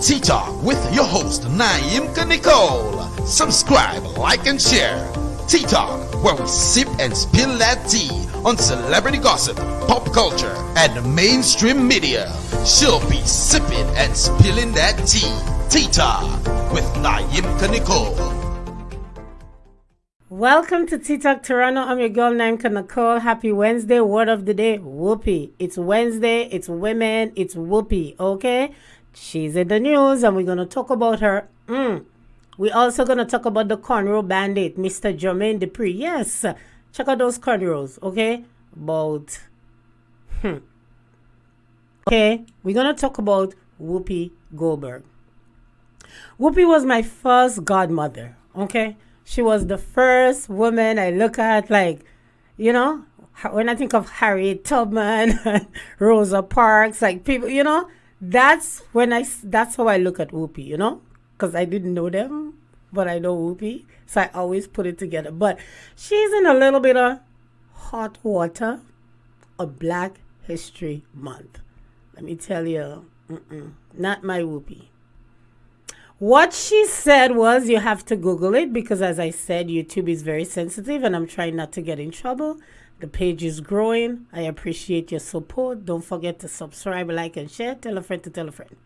Tea Talk with your host Naimka Nicole. Subscribe, like, and share. Tea Talk, where we sip and spill that tea on celebrity gossip, pop culture, and mainstream media. She'll be sipping and spilling that tea. Tea Talk with Naimka Nicole. Welcome to Tea Talk Toronto. I'm your girl Naimka Nicole. Happy Wednesday. Word of the day, whoopee. It's Wednesday. It's women. It's whoopee. Okay? She's in the news and we're going to talk about her. Mm. We're also going to talk about the cornrow bandit, Mr. Jermaine Dupri. Yes, check out those cornrows, okay? About, hmm. Okay, we're going to talk about Whoopi Goldberg. Whoopi was my first godmother, okay? She was the first woman I look at, like, you know, when I think of Harriet Tubman, Rosa Parks, like people, you know, that's when I that's how I look at Whoopi, you know, because I didn't know them, but I know Whoopi, so I always put it together. But she's in a little bit of hot water a Black History Month. Let me tell you, not my Whoopi. What she said was, you have to Google it because, as I said, YouTube is very sensitive, and I'm trying not to get in trouble. The page is growing. I appreciate your support. Don't forget to subscribe, like, and share. Tell a friend to tell a friend.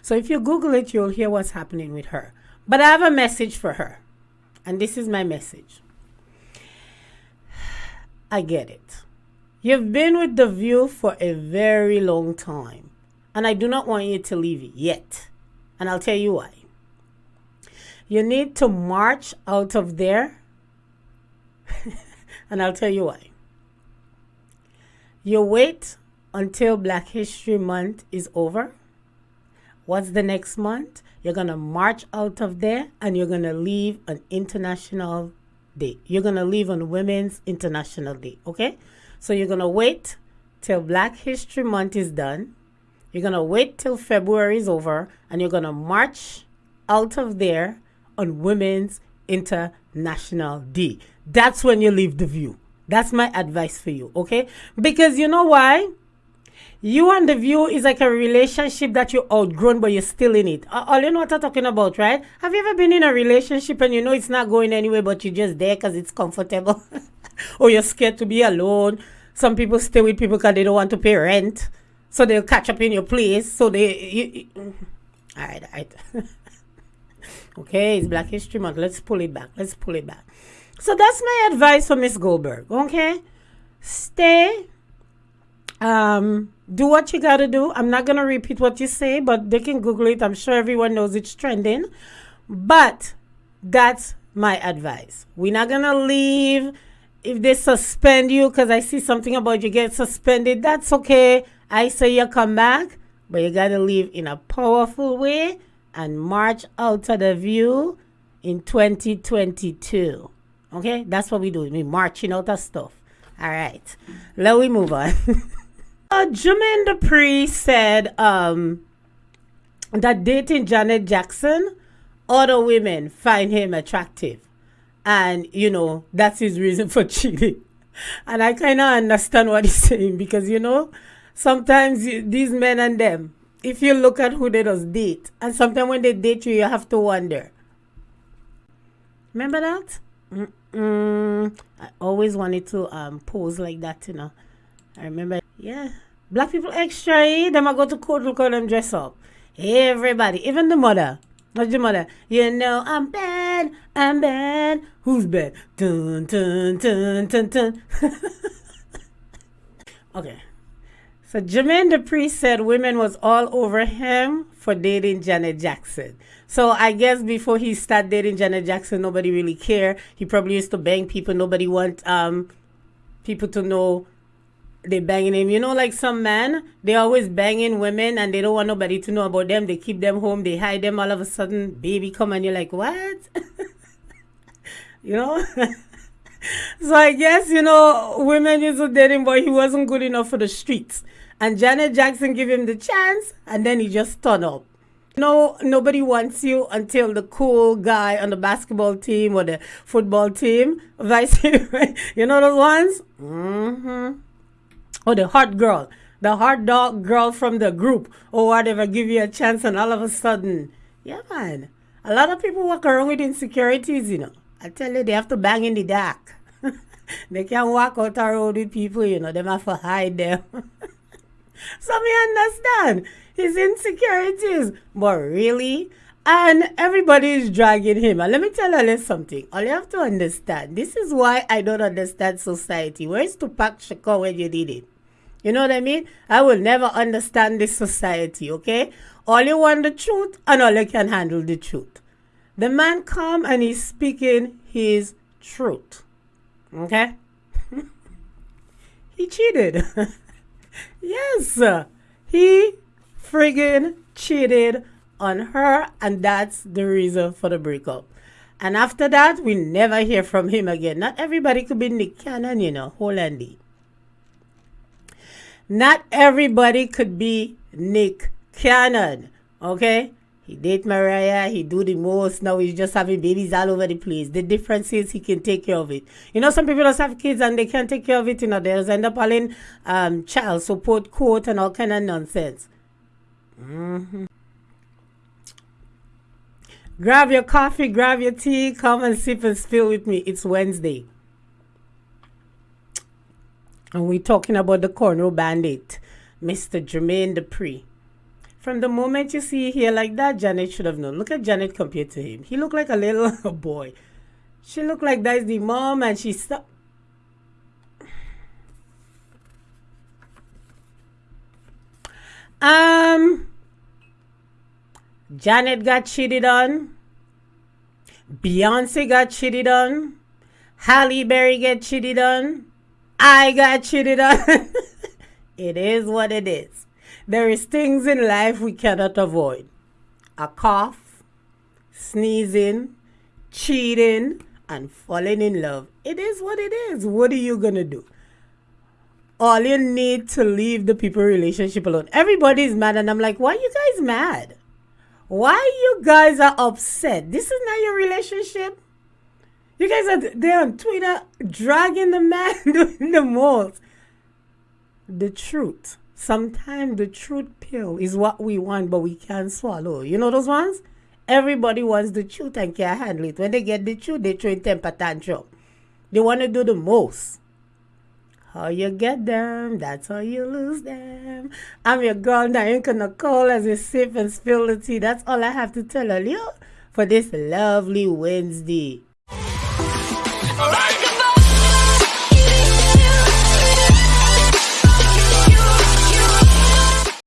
So if you Google it, you'll hear what's happening with her. But I have a message for her. And this is my message. I get it. You've been with The View for a very long time. And I do not want you to leave it yet. And I'll tell you why. You need to march out of there and I'll tell you why. You wait until Black History Month is over. What's the next month? You're going to march out of there and you're going to leave an international day. You're going to leave on Women's International Day, okay? So you're going to wait till Black History Month is done. You're going to wait till February is over and you're going to march out of there on Women's International Day. That's when you leave the view. That's my advice for you, okay? Because you know why? You and the view is like a relationship that you outgrown, but you're still in it. All you know what I'm talking about, right? Have you ever been in a relationship and you know it's not going anywhere, but you're just there because it's comfortable? or you're scared to be alone? Some people stay with people because they don't want to pay rent. So they'll catch up in your place. So they. You, you, all right, all right. okay, it's Black History Month. Let's pull it back. Let's pull it back. So that's my advice for Miss Goldberg. Okay, stay. Um, do what you gotta do. I'm not gonna repeat what you say, but they can Google it. I'm sure everyone knows it's trending. But that's my advice. We're not gonna leave if they suspend you because I see something about you get suspended. That's okay. I say you come back, but you gotta leave in a powerful way and march out of the view in 2022. Okay, that's what we do. We marching out of stuff. All right, let we move on. uh, Jermaine Dupri said um, that dating Janet Jackson, other women find him attractive, and you know that's his reason for cheating. And I kind of understand what he's saying because you know sometimes you, these men and them, if you look at who they just date, and sometimes when they date you, you have to wonder. Remember that? Mm Mm, I always wanted to um pose like that, you know. I remember, yeah. Black people extra, eh? Them I go to court, look how them dress up. Everybody, even the mother. What's the mother? You know I'm bad, I'm bad. Who's bad? Dun dun dun dun dun. okay. So Jermaine Dupri said women was all over him for dating Janet Jackson. So I guess before he started dating Janet Jackson, nobody really cared. He probably used to bang people. Nobody want um people to know they banging him. You know, like some men, they always banging women and they don't want nobody to know about them. They keep them home. They hide them. All of a sudden, baby come and you're like, what? you know. so I guess you know women used to date him, but he wasn't good enough for the streets. And Janet Jackson give him the chance, and then he just turned up. No, nobody wants you until the cool guy on the basketball team or the football team, vice you know those ones. Mm-hmm. Or the hot girl, the hot dog girl from the group or whatever give you a chance and all of a sudden, yeah man. A lot of people walk around with insecurities, you know. I tell you, they have to bang in the dark. they can't walk out road with people, you know. They have to hide them. so me understand his insecurities. But really, and everybody is dragging him. And let me tell you something. All you have to understand, this is why I don't understand society. Where's Tupac Shakur when you did it? You know what I mean? I will never understand this society, okay? All you want the truth and all you can handle the truth. The man come and he's speaking his truth. Okay? he cheated. yes, he friggin' cheated on her, and that's the reason for the breakup. And after that, we never hear from him again. Not everybody could be Nick Cannon, you know, Hollandy. Not everybody could be Nick Cannon, okay? He date Mariah, he do the most. Now he's just having babies all over the place. The difference is he can take care of it. You know, some people just have kids and they can't take care of it. You know, they just end up in um, child support court and all kind of nonsense. Mm-hmm. Grab your coffee, grab your tea, come and sip and spill with me. It's Wednesday. And we're talking about the corner bandit, Mr. Jermaine Dupri. From the moment you see here like that, Janet should have known. Look at Janet compared to him. He looked like a little boy. She looked like that's the mom and she stopped. Um, Janet got cheated on. Beyonce got cheated on. Halle Berry got cheated on. I got cheated on. it is what it is. There is things in life we cannot avoid. A cough, sneezing, cheating, and falling in love. It is what it is. What are you gonna do? All you need to leave the people relationship alone. Everybody's mad, and I'm like, why you guys mad? Why you guys are upset? This is not your relationship. You guys are there on Twitter dragging the man doing the most. The truth Sometimes the truth pill is what we want, but we can't swallow. You know those ones? Everybody wants the truth and can't handle it. When they get the truth, they throw in temper tantrum. They want to do the most. How you get them, that's how you lose them. I'm your girl, Naimka Nicole, as you sip and spill the tea. That's all I have to tell you for this lovely Wednesday.